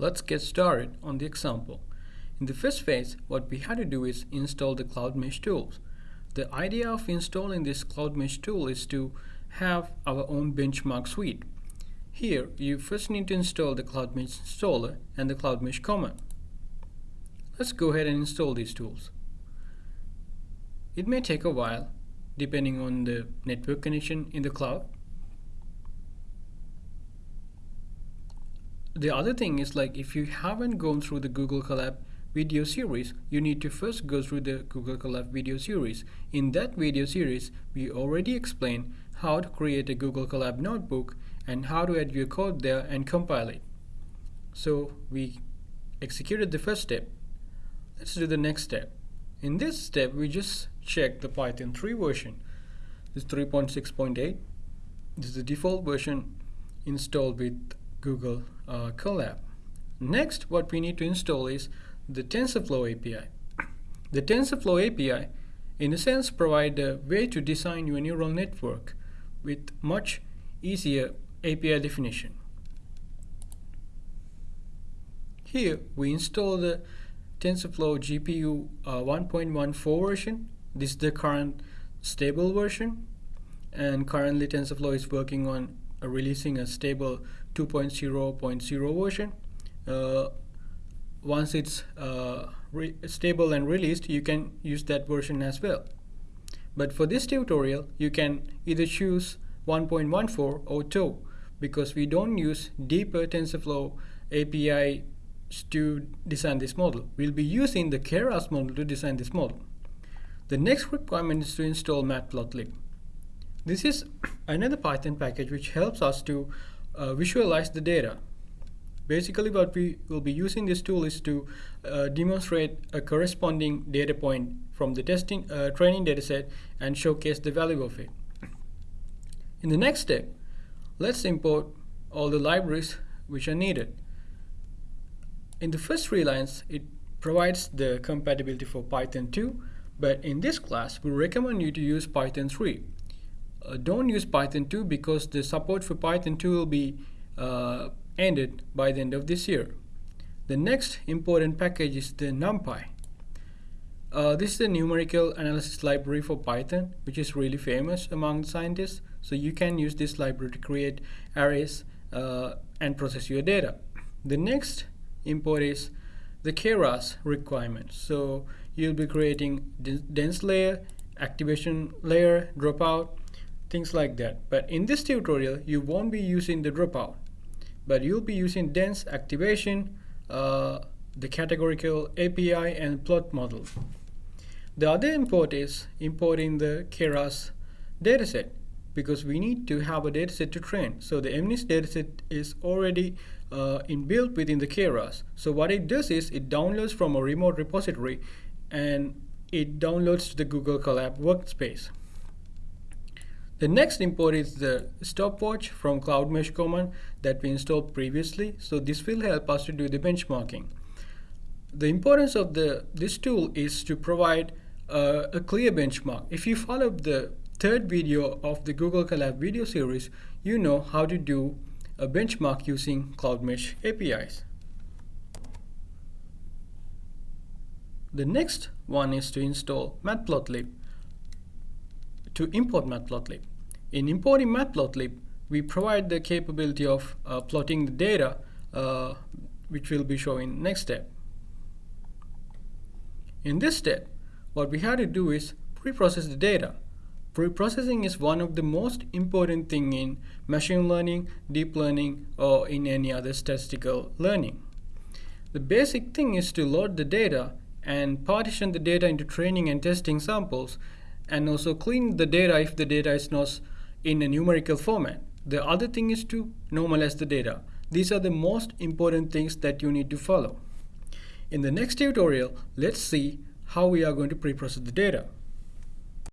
Let's get started on the example. In the first phase, what we had to do is install the Cloud Mesh tools. The idea of installing this Cloud Mesh tool is to have our own benchmark suite. Here, you first need to install the Cloud Mesh installer and the Cloud Mesh command. Let's go ahead and install these tools. It may take a while, depending on the network connection in the cloud. The other thing is like if you haven't gone through the Google Colab video series, you need to first go through the Google Colab video series. In that video series, we already explained how to create a Google Colab notebook and how to add your code there and compile it. So we executed the first step. Let's do the next step. In this step, we just check the Python 3 version. This is 3.6.8. This is the default version installed with Google uh, Colab. Next, what we need to install is the TensorFlow API. The TensorFlow API, in a sense, provide a way to design your neural network with much easier API definition. Here, we install the TensorFlow GPU uh, 1.14 version. This is the current stable version. And currently TensorFlow is working on releasing a stable 2.0.0 version. Uh, once it's uh, stable and released, you can use that version as well. But for this tutorial, you can either choose 1.14 or 2 because we don't use deeper TensorFlow API to design this model. We'll be using the Keras model to design this model. The next requirement is to install Matplotlib. This is another Python package which helps us to uh, visualize the data. Basically what we will be using this tool is to uh, demonstrate a corresponding data point from the testing uh, training dataset and showcase the value of it. In the next step, let's import all the libraries which are needed. In the first three lines, it provides the compatibility for Python 2, but in this class, we recommend you to use Python 3 uh, don't use Python 2 because the support for Python 2 will be uh, ended by the end of this year. The next important package is the NumPy. Uh, this is the numerical analysis library for Python, which is really famous among scientists. So you can use this library to create arrays uh, and process your data. The next import is the Keras requirement. So you'll be creating dense layer, activation layer, dropout, things like that. But in this tutorial, you won't be using the dropout, but you'll be using dense activation, uh, the categorical API and plot model. The other import is importing the Keras dataset because we need to have a dataset to train. So the MNIST dataset is already uh, inbuilt within the Keras. So what it does is it downloads from a remote repository and it downloads to the Google Colab workspace. The next import is the stopwatch from Cloud Mesh command that we installed previously. So this will help us to do the benchmarking. The importance of the this tool is to provide uh, a clear benchmark. If you follow the third video of the Google Colab video series, you know how to do a benchmark using Cloud Mesh APIs. The next one is to install Matplotlib to import Matplotlib. In importing Matplotlib, we provide the capability of uh, plotting the data, uh, which will be showing next step. In this step, what we have to do is pre-process the data. Pre-processing is one of the most important thing in machine learning, deep learning, or in any other statistical learning. The basic thing is to load the data and partition the data into training and testing samples and also clean the data if the data is not in a numerical format. The other thing is to normalize the data. These are the most important things that you need to follow. In the next tutorial, let's see how we are going to pre-process the data.